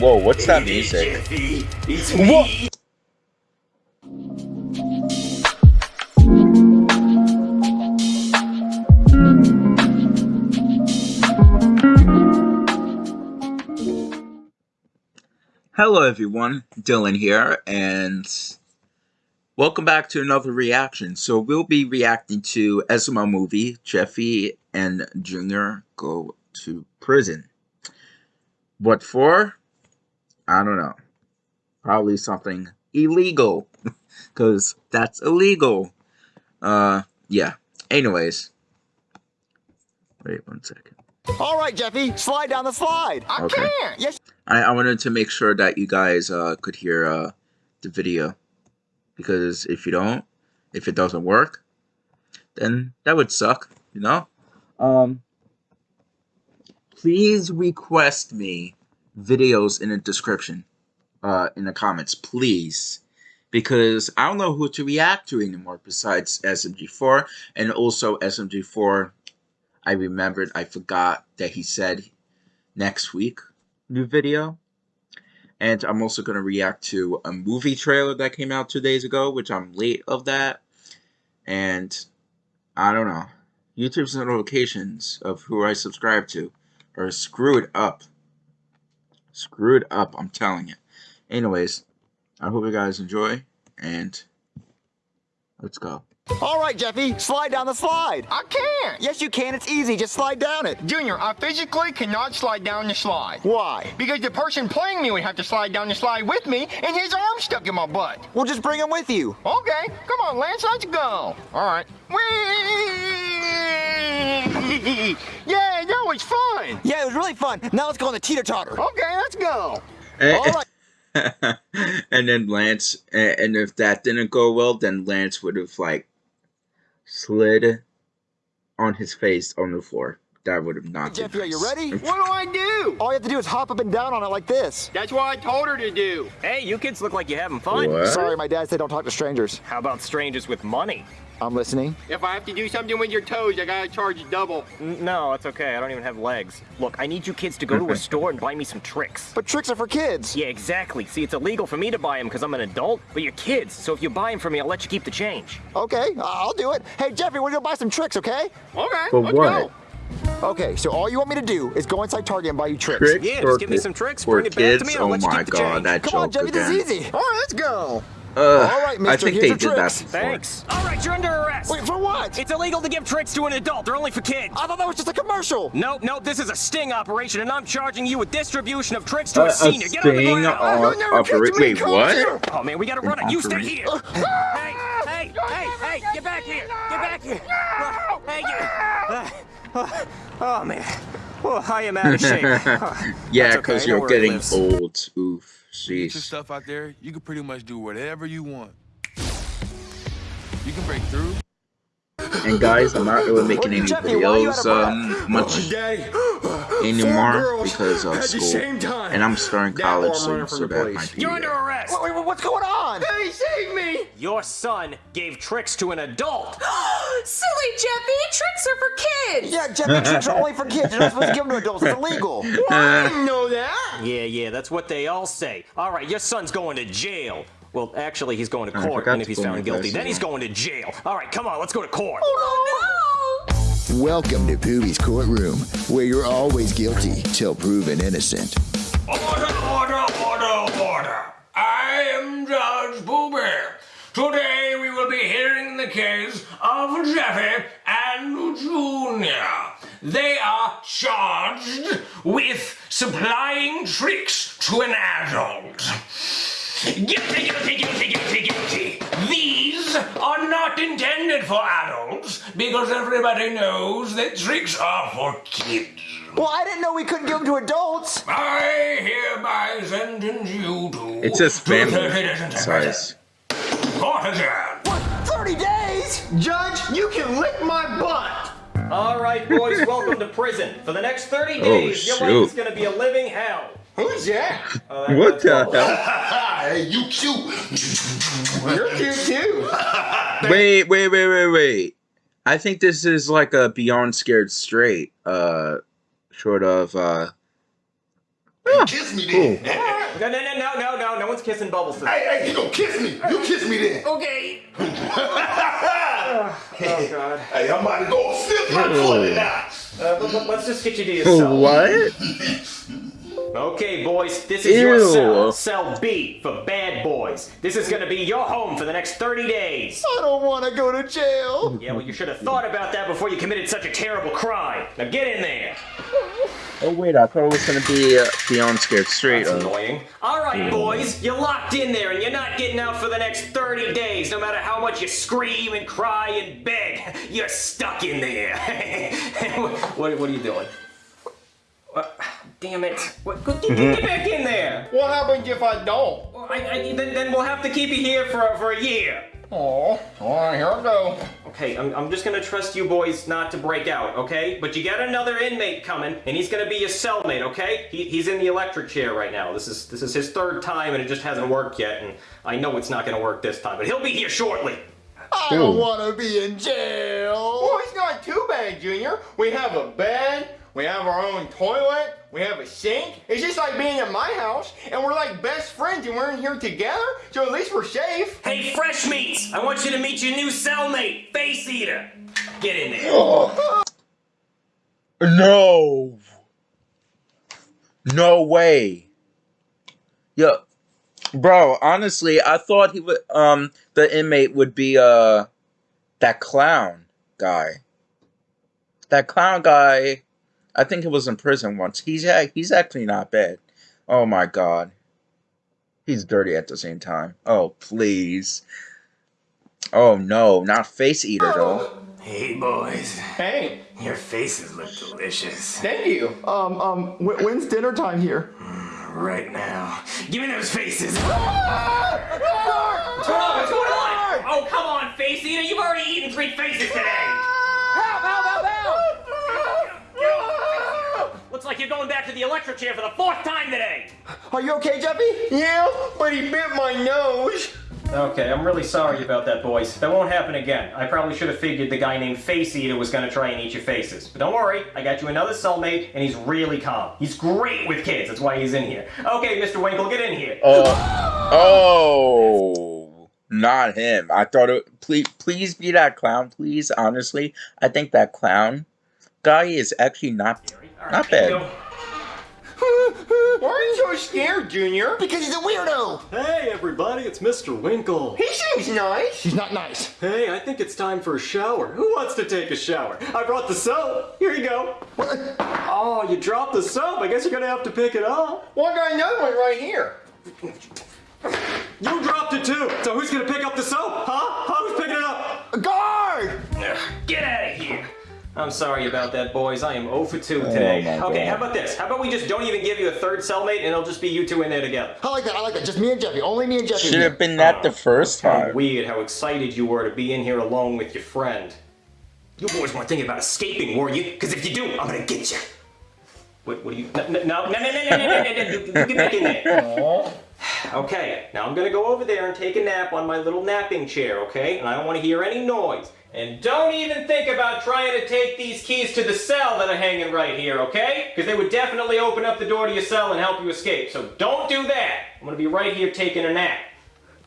Whoa, what's that music? It's me. Hello everyone, Dylan here, and welcome back to another reaction. So we'll be reacting to SML movie, Jeffy and Junior Go to Prison. What for? I don't know. Probably something illegal, because that's illegal. Uh, yeah. Anyways. Wait one second. All right, Jeffy, slide down the slide. I Okay. can't. Yes, I, I wanted to make sure that you guys uh, could hear uh, the video because if you don't, if it doesn't work, then that would suck, you know. Um, please request me videos in the description, uh, in the comments, please, because I don't know who to react to anymore besides SMG4 and also SMG4. I remembered I forgot that he said next week new video. And I'm also going to react to a movie trailer that came out two days ago, which I'm late of that. And I don't know. YouTube's notifications of who I subscribe to are screwed up. Screwed up, I'm telling you. Anyways, I hope you guys enjoy, and let's go. All right, Jeffy, slide down the slide. I can't. Yes, you can. It's easy. Just slide down it. Junior, I physically cannot slide down the slide. Why? Because the person playing me would have to slide down the slide with me, and his arm stuck in my butt. We'll just bring him with you. Okay, come on, Lance, let's go. All right. Whee! Yeah, that was fun. Yeah, it was really fun. Now let's go on the teeter totter. Okay, let's go. Eh, All right. and then Lance, eh, and if that didn't go well, then Lance would have like slid on his face on the floor. That would have not. been Jeffy, are you nice. ready? What do I do? All you have to do is hop up and down on it like this. That's what I told her to do. Hey, you kids look like you're having fun. What? Sorry, my dad said don't talk to strangers. How about strangers with money? I'm listening. If I have to do something with your toes, I gotta charge you double. No, it's okay. I don't even have legs. Look, I need you kids to go to a store and buy me some Trix. But Trix are for kids. Yeah, exactly. See, it's illegal for me to buy them because I'm an adult, but you're kids. So if you buy them for me, I'll let you keep the change. Okay, I'll do it. Hey, Jeffy, we're gonna buy some Trix, okay? Okay, For let's what? go. Okay, so all you want me to do is go inside Target and buy you Trix. Trix Yeah, for just give me some Trix, for bring it back to kids? me, and I'll oh let you my keep the god, change. that Come on, joke Jeffy, again. this is easy. All right, let's go. Ugh, All right, I mister, think here's they your did that Trix. before. Thanks. All right, you're under arrest. Wait, for what? It's illegal to give Trix to an adult. They're only for kids. I thought that was just a commercial. Nope, nope, this is a sting operation, and I'm charging you with distribution of Trix to Uh, a a senior. Get on the sting ground. on never opera- catch me Wait, what? coming. Oh man, we gotta run it. You stay operation. here. hey, hey, hey, hey, get back here. Get back here. Hey, you. Uh, oh man. Oh, I am out of shape. yeah, That's okay, because you're getting old. Oof, Get your jeez. stuff out there, you can pretty much do whatever you want. You can break through. And guys, I'm not really making any Jeffy, why are you out videos um, much Daddy, anymore girls because of school. And I'm starting college or soon, running so from the that might be. You're under arrest. Wait, wait, what's going on? Hey, save me! Your son gave Trix to an adult. Silly Jeffy, Trix are for kids. Yeah, Jeffy, Trix are only for kids. You're not supposed to give them to adults. It's illegal. I didn't know that. Yeah, yeah, that's what they all say. All right, your son's going to jail. Well, actually, he's going to court, forgot and if he's found guilty, then he's going to jail. All right, come on, let's go to court. Oh no! Welcome to Pooh's courtroom, where you're always guilty till proven innocent. Order, order, order, order. I am Judge Pooh Today we will be hearing the case of Jeffy and Junior. They are charged with supplying Trix to an adult. Guilty, guilty, guilty. These are not intended for adults because everybody knows that Trix are for kids. Well, I didn't know we couldn't give them to adults. I hereby sentence you to. It's just to family 30 days size. Court. What? 30 days? Judge, you can lick my butt. All right, boys, welcome to prison. For the next 30 Oh, days, your life is going to be a living hell. Who's that? Uh, that- What the all. hell? Hey, you cute. You're cute too. Wait, wait, wait, wait, wait. I think this is like a Beyond Scared Straight, uh, sort of, uh, Kiss me then. No, no, no, no, no, no. No one's kissing Bubbles today. Hey, hey, you gonna kiss me? You kiss me then. Okay. oh God. Hey, I'm about to go flip my toilet now. Uh, let- let- let's just get you to your cell. What? Okay, boys, this is your cell. Cell B for bad boys. This is gonna be your home for the next 30 days. I don't want to go to jail. Yeah, well, you should have thought about that before you committed such a terrible crime. Now get in there. Oh wait, I thought it was gonna be uh, Beyond Scared Straight. That's Uh, annoying. All right, boys, you're locked in there and you're not getting out for the next 30 days. No matter how much you scream and cry and beg, you're stuck in there. what, what are you doing? What? Damn it. What, get, get- get back in there. What happens if I don't? Well, I, I, then, then we'll have to keep you here for, for a year. Oh, all right, here I go. Okay, I'm, I'm just gonna trust you boys not to break out, okay? But you got another inmate coming, and he's gonna be your cellmate, okay? He, he's in the electric chair right now. This is this is his third time, and it just hasn't worked yet. And I know it's not gonna work this time, but he'll be here shortly. I don't want to be in jail. Oh, it's not too bad, Junior. We have a bed, we have our own toilet, we have a sink. It's just like being in my house, and we're like best friends, and we're in here together, so at least we're safe. Hey, Fresh Meats! I want you to meet your new cellmate, Face Eater. Get in there. no. No way. Yeah, bro. Honestly, I thought he would. Um, the inmate would be uh, that clown guy. That clown guy. I think he was in prison once. He's ac- he's actually not bad. Oh my god. He's dirty at the same time. Oh please. Oh no, not face eater though. Hey, boys. Hey, Your faces look delicious. thank you. Um, um, wh- when's dinner time here? Right now. Give me those faces. What's going on? What's going on? Oh, come on, Face Eater. You've already eaten three faces today. Help, help, help, help! Looks like you're going back to the electric chair for the fourth time today. Are you okay, Jeffy? Yeah, but he bit my nose. Okay, I'm really sorry about that, boys. That won't happen again. I probably should have figured the guy named Face Eater was gonna try and eat your faces. But don't worry, I got you another cellmate, and he's really calm. He's great with kids, that's why he's in here. Okay, Mr. Winkle, get in here. Oh, oh, not him. I thought it. Please, please be that clown, please. Honestly, I think that clown guy is actually not All not bad. Why are you so scared, Junior? Because he's a weirdo. Hey everybody, it's Mr. Winkle. He seems nice. He's not nice. Hey, I think it's time for a shower. Who wants to take a shower? I brought the soap. Here you go. What? Oh, you dropped the soap. I guess you're gonna have to pick it up. Well, I got another one right here. You dropped it too. So who's gonna pick up the soap? Huh? Huh? Who's picking I'm sorry about that, boys. I am 0 for 2 today. Oh okay, God. how about this? How about we just don't even give you a third cellmate, and it'll just be you two in there together? I like that. I like that. Just me and Jeffy. Only me and Jeffy. Should have been that oh, the first time. Kind weird how excited you were to be in here alone with your friend. You boys weren't thinking about escaping, were you? Because if you do, I'm gonna get you. What? What are you? No! No! No! No! No! No! No! no, no, no get back in there. Aww. Okay, now I'm gonna go over there and take a nap on my little napping chair, okay? And I don't want to hear any noise. And don't even think about trying to take these keys to the cell that are hanging right here, okay? Because they would definitely open up the door to your cell and help you escape. So don't do that. I'm gonna be right here taking a nap.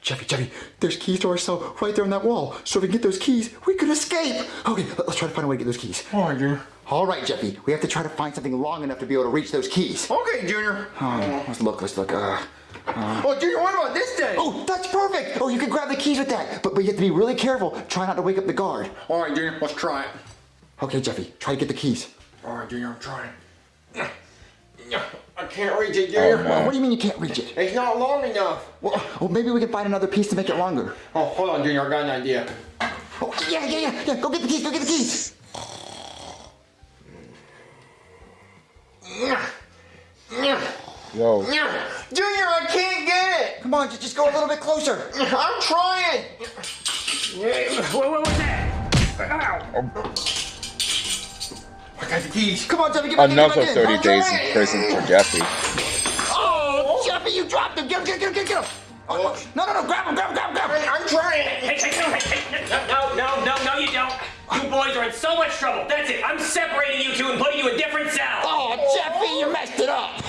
Jeffy, Jeffy, there's keys to our cell right there on that wall. So if we can get those keys, we can escape. Okay, let- let's try to find a way to get those keys. All right, Junior. All right, Jeffy, we have to try to find something long enough to be able to reach those keys. Okay, Junior. Oh, let's look, let's look. Uh, Uh-huh. Oh, Junior, what about this day? oh, that's perfect. Oh, you can grab the keys with that. But, but you have to be really careful. Try not to wake up the guard. All right, Junior, let's try it. Okay, Jeffy, try to get the keys. All right, Junior, I'm trying. I can't reach it, oh, Junior. Well, what do you mean you can't reach it? It's not long enough. Well, well, maybe we can find another piece to make it longer. Oh, hold on, Junior, I got an idea. Oh, yeah, yeah, yeah, yeah. Go get the keys, go get the keys. Yo, Junior, I can't get it. Come on, just, just go a little bit closer. I'm trying. What, what was that? I got the keys. Come on, Jeffy, get back in, another get back in. 30 days in prison for Jeffy. Oh, Jeffy, you dropped him. Get him, get him, get him, get him. Oh, oh, no, no, no, grab him, grab him, grab him, grab him. I'm trying. Hey, hey, no, hey, hey, no, no, no, no, you don't. You boys are in so much trouble. That's it. I'm separating you two and putting you in different cells. Oh, Jeffy, you messed it up.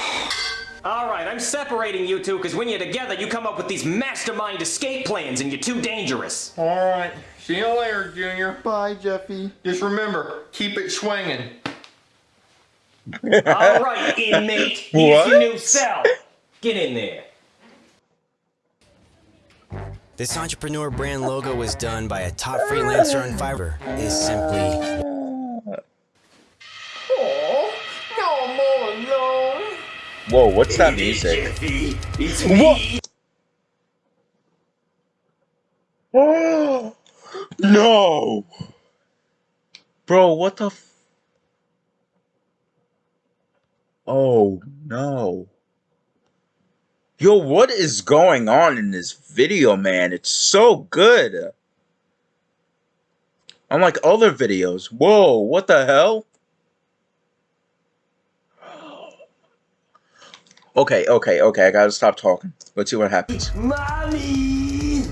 All right, I'm separating you two because when you're together, you come up with these mastermind escape plans and you're too dangerous. All right. See you later, Junior. Bye, Jeffy. Just remember, keep it swinging. All right, inmate. Here's your new What? cell. Get in there. This entrepreneur brand logo was done by a top freelancer on Fiverr. Is simply Whoa, what's that music? What? no! Bro, what the Oh, no. Yo, what is going on in this video, man? It's so good. Unlike other videos. Whoa, what the hell? Okay, okay, okay, I gotta stop talking. Let's see what happens. Mommy!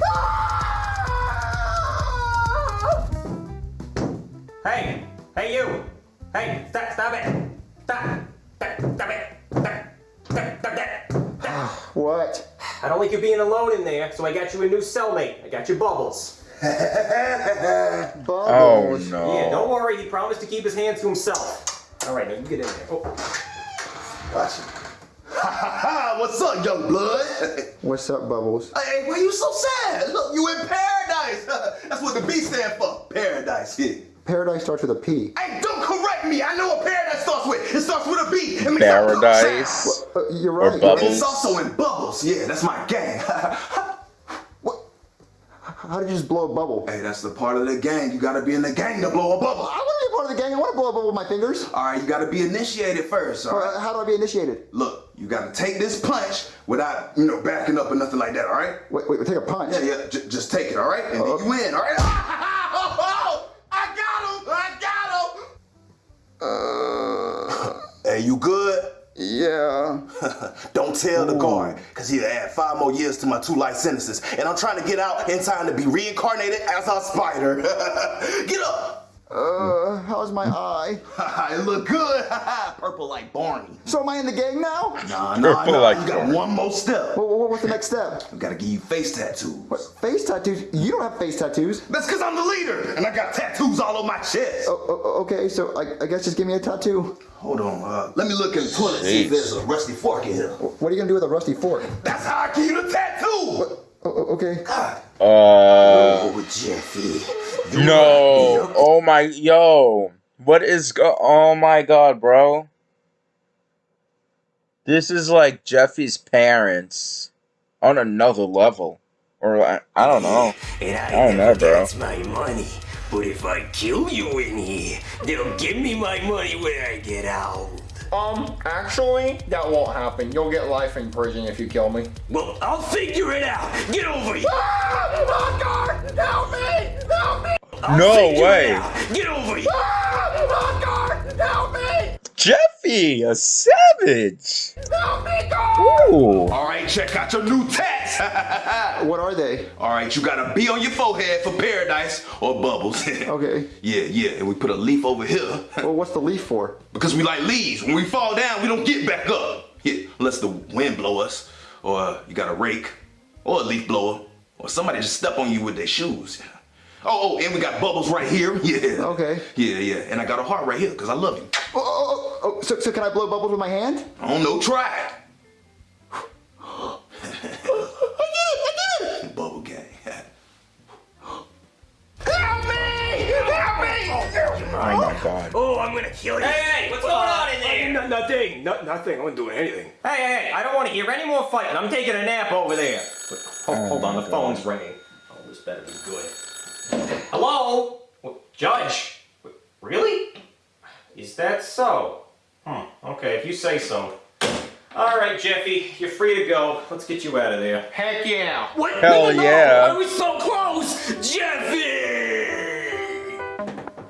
Hey, hey you. Hey, stop, stop it. Stop. Stop, stop it. Stop, stop, stop that. Ah, what? I don't like you being alone in there, so I got you a new cellmate. I got you Bubbles. Oh Bubbles. no. Yeah, don't worry, he promised to keep his hands to himself. All right, now you get in there. Oh. Gotcha. Ha ha ha! What's up, young blood? What's up, Bubbles? hey, why you so sad? Look, you in paradise. That's what the B stand for. Paradise. Yeah. Paradise starts with a P. Hey, don't correct me. I know what paradise starts with. It starts with a B. It makes Paradise. sound. Uh, you're Or right. Bubbles. It's also in bubbles. Yeah, that's my gang. What? How did you just blow a bubble? hey, that's the part of the gang. You gotta be in the gang to blow a bubble. I want to be a part of the gang. I want to blow a bubble with my fingers. All right, you gotta be initiated first. All right. Uh, how do I be initiated? Look, you gotta take this punch without, you know, backing up or nothing like that. All right. Wait, wait, take a punch. Yeah, yeah. J- just take it. All right, and then you win. All right. I got him. I got him. Uh, Hey, you good? yeah. Don't tell the guard, because he'll add five more years to my two life sentences. And I'm trying to get out in time to be reincarnated as a spider. get up! Uh, how's my eye? it look good. Purple like Barney. So am I in the gang now? Nah, nah, Purple nah. like you got Barney. one more step. What, what, what's the next step? I gotta give you face tattoos. What, face tattoos? You don't have face tattoos. That's because I'm the leader, and I got tattoos all on my chest. Oh, oh, okay, so I, I guess just give me a tattoo. Hold on, uh, let me look in the toilet see if there's a rusty fork in here. What are you gonna do with a rusty fork? That's how I give you the tattoo. Oh, oh, okay. God. Uh, Oh, Jeffy. no. Oh my, yo. What is go? Oh my god, bro. This is like Jeffy's parents on another level, or I, I don't know. And I, I don't know, bro. gets my money. But if I kill you in here, they'll give me my money when I get out. Um, actually, that won't happen. You'll get life in prison if you kill me. Well, I'll figure it out. Get over here. Ah, guard, help me! Help me! I'll No way. Get over here. Ah, guard, help me! Jeffy, a savage. Help me, guard! Ooh. All right, check out your new tats. What are they? All right, you got a B on your forehead for paradise or bubbles. Okay. Yeah, yeah, and we put a leaf over here Well, what's the leaf for? because we like leaves. When we fall down, we don't get back up. Yeah, unless the wind blow us, or you got a rake, or a leaf blower, or somebody just step on you with their shoes. Oh, oh, and we got bubbles right here. Yeah. Okay. Yeah, yeah, and I got a heart right here because I love you. Oh, oh, oh, oh, so, so can I blow bubbles with my hand? Oh, I don't know, try it. Bubble gang. Help me! Help me! Oh my god. Oh, I'm gonna kill you. Hey, hey, what's going on in there? No, nothing. No, nothing. I wasn't doing anything. Hey, hey, hey, I don't want to hear any more fighting. I'm taking a nap over there. Wait, Hold, hold on, the oh, phone's ringing. Oh, this better be good. Hello? Judge? Really? Is that so? Hmm, okay, if you say so. All right, Jeffy, you're free to go. Let's get you out of there. Heck yeah! What? Hell no, no, no. yeah. I was so close. Jeffy!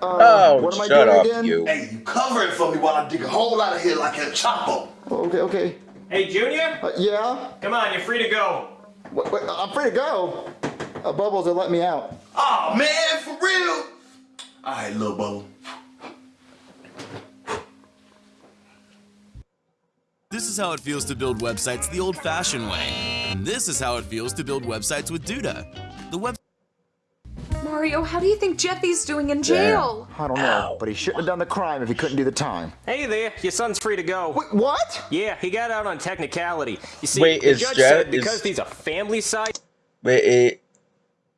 Uh, Oh, what am I shut doing up, again? you. Hey, you cover it for me while I dig a hole out of here like a chopper. Oh, Okay, okay. Hey, Junior? Uh, yeah? Come on, you're free to go. Wait, wait, I'm free to go. Uh, bubbles will let me out. Oh man, for real? All right, little bubble. Is how it feels to build websites the old-fashioned way. And this is how it feels to build websites with Duda. The web Mario, how do you think Jeffy's doing in jail? I don't know, but he shouldn't have done the crime if he couldn't do the time. Hey there, your son's free to go. Wait, what? Yeah, he got out on technicality. You see, Wait, the is judge Jeff- said because is- these are family side. Wait, it,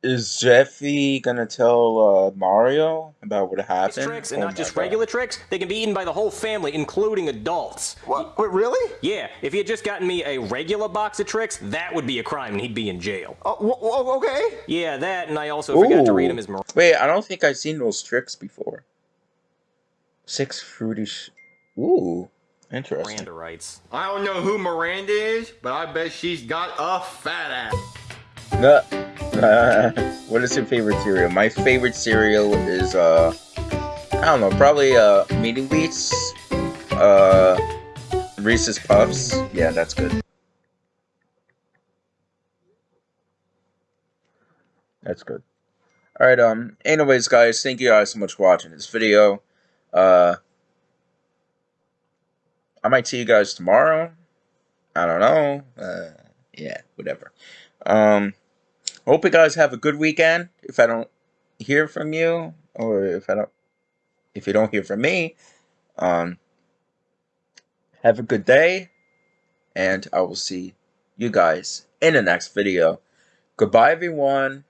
is Jeffy gonna tell uh, Mario about what happened? Trix and Oh not just God. regular Trix, they can be eaten by the whole family, including adults. What? Wait, really? Yeah, if he had just gotten me a regular box of Trix, that would be a crime and he'd be in jail. Oh, wh- wh- okay. Yeah, that, and I also forgot to read him his Ooh. Mir- Wait, I don't think I've seen those Trix before. Six fruity. Sh- Ooh, interesting. Miranda rights. I don't know who Miranda is, but I bet she's got a fat ass. No. what is your favorite cereal? My favorite cereal is uh, I don't know, probably uh, Meeting Beats, uh, Reese's Puffs. Yeah, that's good. That's good. All right. Um. Anyways, guys, thank you guys so much for watching this video. Uh, I might see you guys tomorrow. I don't know. Uh, yeah, whatever. Um, hope you guys have a good weekend. If I don't hear from you, or if I don't, if you don't hear from me, um, have a good day, and I will see you guys in the next video. Goodbye, everyone.